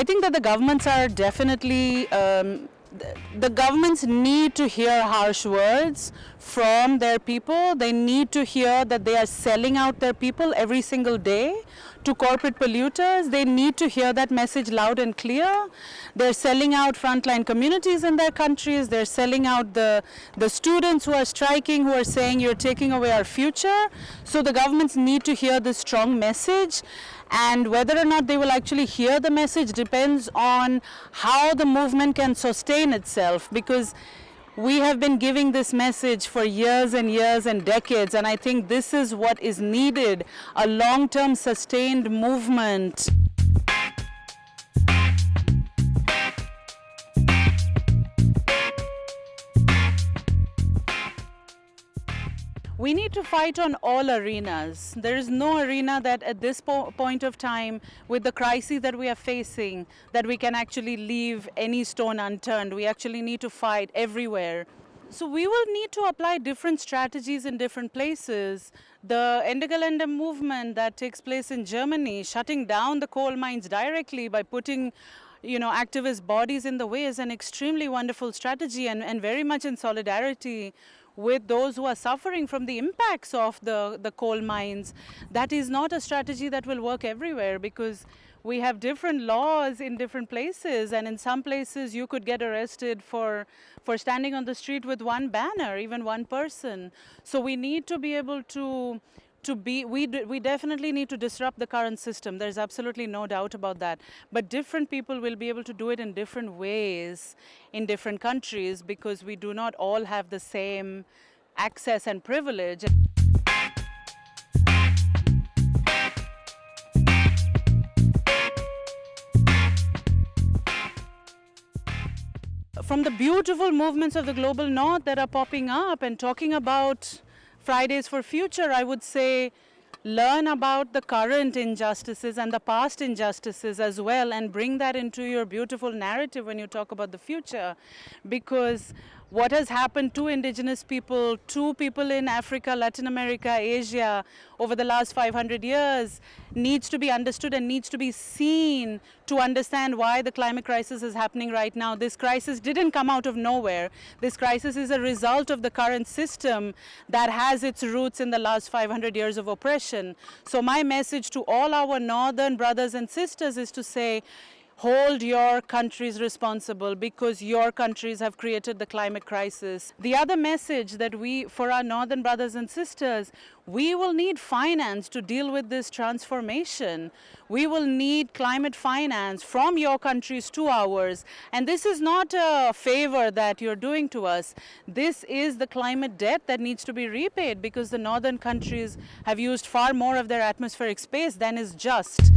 I think that the governments are definitely um, the governments need to hear harsh words from their people. They need to hear that they are selling out their people every single day to corporate polluters. They need to hear that message loud and clear. They're selling out frontline communities in their countries. They're selling out the, the students who are striking, who are saying you're taking away our future. So the governments need to hear this strong message and whether or not they will actually hear the message depends on how the movement can sustain itself because we have been giving this message for years and years and decades and I think this is what is needed, a long-term sustained movement. We need to fight on all arenas. There is no arena that at this po point of time, with the crisis that we are facing, that we can actually leave any stone unturned. We actually need to fight everywhere. So we will need to apply different strategies in different places. The Ende Gelände movement that takes place in Germany, shutting down the coal mines directly by putting you know, activist bodies in the way is an extremely wonderful strategy and, and very much in solidarity with those who are suffering from the impacts of the, the coal mines. That is not a strategy that will work everywhere because we have different laws in different places and in some places you could get arrested for for standing on the street with one banner even one person so we need to be able to to be, we, we definitely need to disrupt the current system. There's absolutely no doubt about that. But different people will be able to do it in different ways in different countries because we do not all have the same access and privilege. From the beautiful movements of the global north that are popping up and talking about Fridays for Future, I would say learn about the current injustices and the past injustices as well and bring that into your beautiful narrative when you talk about the future. Because what has happened to indigenous people, to people in Africa, Latin America, Asia over the last 500 years needs to be understood and needs to be seen to understand why the climate crisis is happening right now. This crisis didn't come out of nowhere. This crisis is a result of the current system that has its roots in the last 500 years of oppression. So my message to all our northern brothers and sisters is to say, hold your countries responsible because your countries have created the climate crisis. The other message that we, for our northern brothers and sisters, we will need finance to deal with this transformation. We will need climate finance from your countries to ours. And this is not a favor that you're doing to us. This is the climate debt that needs to be repaid because the northern countries have used far more of their atmospheric space than is just.